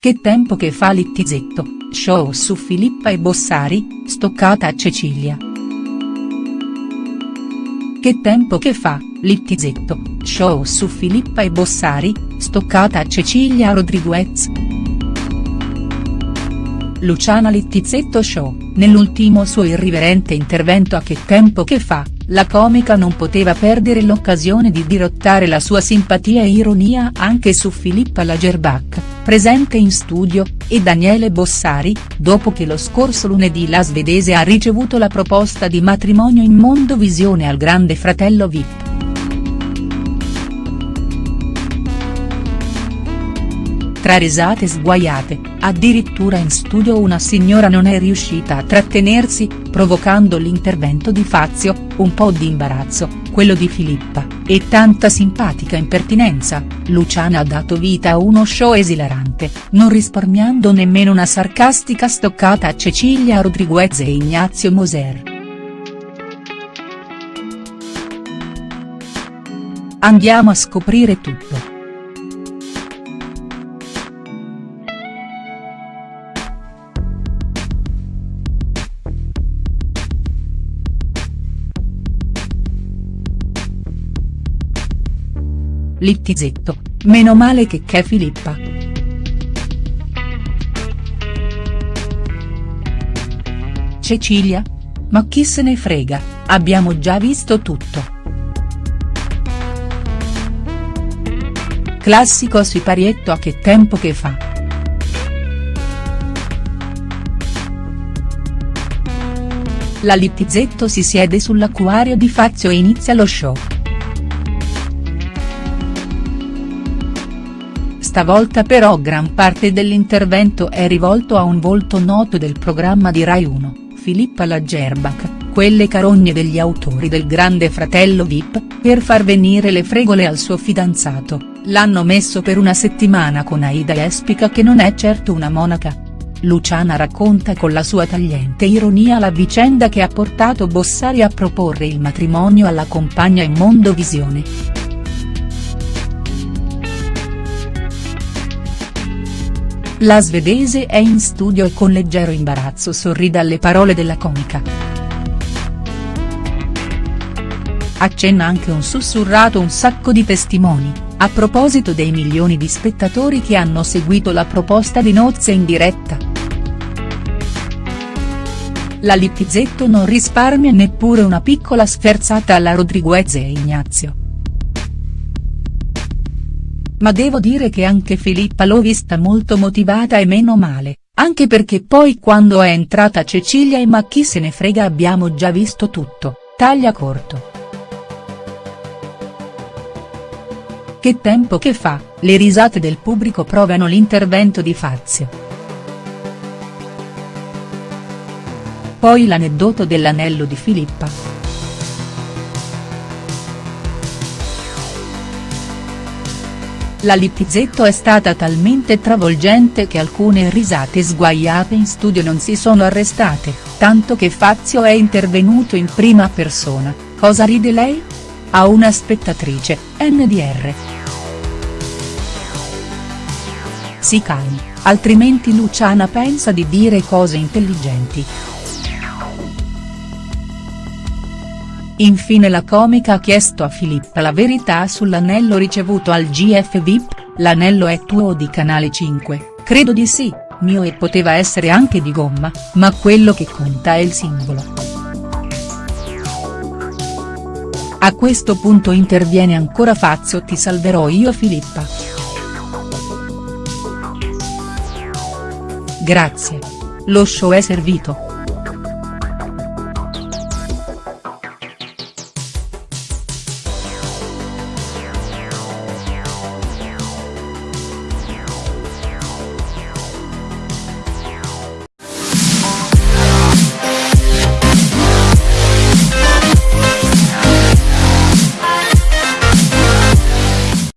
Che tempo che fa Littizetto, show su Filippa e Bossari, stoccata a Cecilia. Che tempo che fa, Littizetto, show su Filippa e Bossari, stoccata a Cecilia Rodriguez. Luciana Littizetto Show, nell'ultimo suo irriverente intervento a Che tempo che fa, la comica non poteva perdere l'occasione di dirottare la sua simpatia e ironia anche su Filippa Lagerbach presente in studio, e Daniele Bossari, dopo che lo scorso lunedì la svedese ha ricevuto la proposta di matrimonio in Mondovisione al grande fratello Vip. Tra risate sguaiate, addirittura in studio una signora non è riuscita a trattenersi, provocando l'intervento di Fazio, un po' di imbarazzo, quello di Filippa, e tanta simpatica impertinenza, Luciana ha dato vita a uno show esilarante, non risparmiando nemmeno una sarcastica stoccata a Cecilia Rodriguez e Ignazio Moser. Andiamo a scoprire tutto. Littizetto, meno male che c'è Filippa. Cecilia? Ma chi se ne frega, abbiamo già visto tutto. Classico siparietto a che tempo che fa. La Littizetto si siede sull'acquario di Fazio e inizia lo show. Stavolta però gran parte dell'intervento è rivolto a un volto noto del programma di Rai 1, Filippa Lagerbach, quelle carogne degli autori del Grande Fratello Vip, per far venire le fregole al suo fidanzato, l'hanno messo per una settimana con Aida Espica che non è certo una monaca. Luciana racconta con la sua tagliente ironia la vicenda che ha portato Bossari a proporre il matrimonio alla compagna in Mondovisione. La svedese è in studio e con leggero imbarazzo sorride alle parole della comica. Accenna anche un sussurrato un sacco di testimoni, a proposito dei milioni di spettatori che hanno seguito la proposta di nozze in diretta. La Littizetto non risparmia neppure una piccola sferzata alla Rodriguez e Ignazio. Ma devo dire che anche Filippa l'ho vista molto motivata e meno male, anche perché poi quando è entrata Cecilia e ma chi se ne frega abbiamo già visto tutto, taglia corto. Che tempo che fa, le risate del pubblico provano l'intervento di Fazio. Poi l'aneddoto dell'anello di Filippa. La Lipizetto è stata talmente travolgente che alcune risate sguaiate in studio non si sono arrestate, tanto che Fazio è intervenuto in prima persona, cosa ride lei? A una spettatrice, NDR. Si calmi, altrimenti Luciana pensa di dire cose intelligenti. Infine la comica ha chiesto a Filippa la verità sull'anello ricevuto al GF VIP, l'anello è tuo di Canale 5, credo di sì, mio e poteva essere anche di gomma, ma quello che conta è il simbolo. A questo punto interviene ancora Fazio ti salverò io Filippa. Grazie. Lo show è servito.